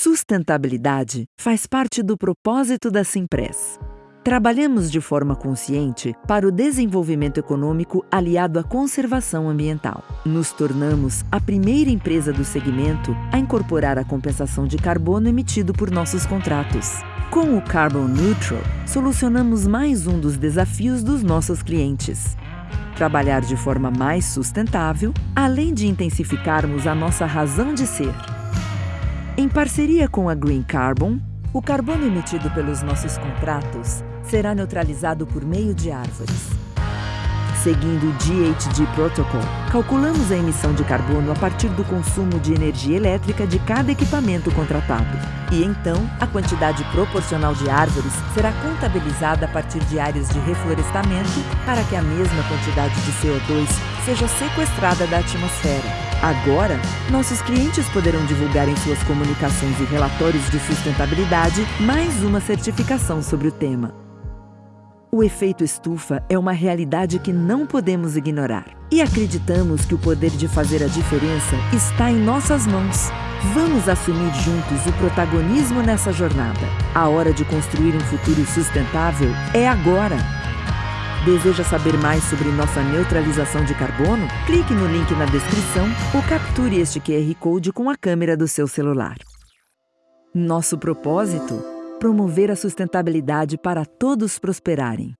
Sustentabilidade faz parte do propósito da Simpress. Trabalhamos de forma consciente para o desenvolvimento econômico aliado à conservação ambiental. Nos tornamos a primeira empresa do segmento a incorporar a compensação de carbono emitido por nossos contratos. Com o Carbon Neutral, solucionamos mais um dos desafios dos nossos clientes. Trabalhar de forma mais sustentável, além de intensificarmos a nossa razão de ser. Em parceria com a Green Carbon, o carbono emitido pelos nossos contratos será neutralizado por meio de árvores. Seguindo o GHG Protocol, calculamos a emissão de carbono a partir do consumo de energia elétrica de cada equipamento contratado. E então, a quantidade proporcional de árvores será contabilizada a partir de áreas de reflorestamento para que a mesma quantidade de CO2 seja sequestrada da atmosfera. Agora, nossos clientes poderão divulgar em suas comunicações e relatórios de sustentabilidade mais uma certificação sobre o tema. O efeito estufa é uma realidade que não podemos ignorar. E acreditamos que o poder de fazer a diferença está em nossas mãos. Vamos assumir juntos o protagonismo nessa jornada. A hora de construir um futuro sustentável é agora. Deseja saber mais sobre nossa neutralização de carbono? Clique no link na descrição ou capture este QR Code com a câmera do seu celular. Nosso propósito? Promover a sustentabilidade para todos prosperarem.